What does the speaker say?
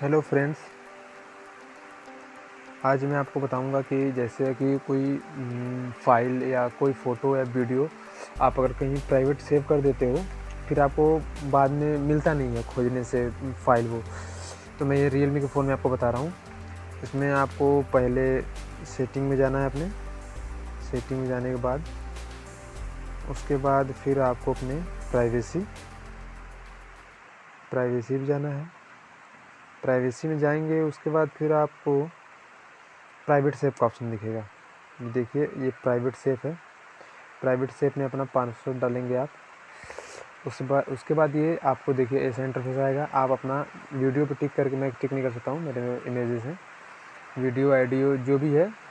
Hello friends आज मैं आपको बताऊँगा कि जैसे कि कोई फ़ाइल या कोई फ़ोटो या वीडियो आप अगर कहीं प्राइवेट सेव कर देते हो, फिर आपको बाद में मिलता नहीं है खोजने से फ़ाइल वो। तो मैं ये रियलमी के फ़ोन में आपको बता रहा हूँ। इसमें आपको पहले सेटिंग में जाना है अपने। सेटिंग में जाने के बाद, उसके बाद फिर आपको अपने प्राइवेसी प्राइवेसी भी जाना है। प्राइवेसी में जाएँगे, उसके बाद फिर आपको प्राइवेट सेफ़ का ऑप्शन दिखेगा। देखिए, ये प्राइवेट सेफ़ है। प्राइवेट सेफ़ में अपना पाँच सौ डालेंगे आप। उस बाद, उसके बाद ये आपको देखिए, ऐसा इंटरफेस आएगा। आप अपना वीडियो पे टिक करके, मैं टिक नहीं कर सकता हूँ, मेरे इमेजेस हैं। वीडियो आइडियो जो भी है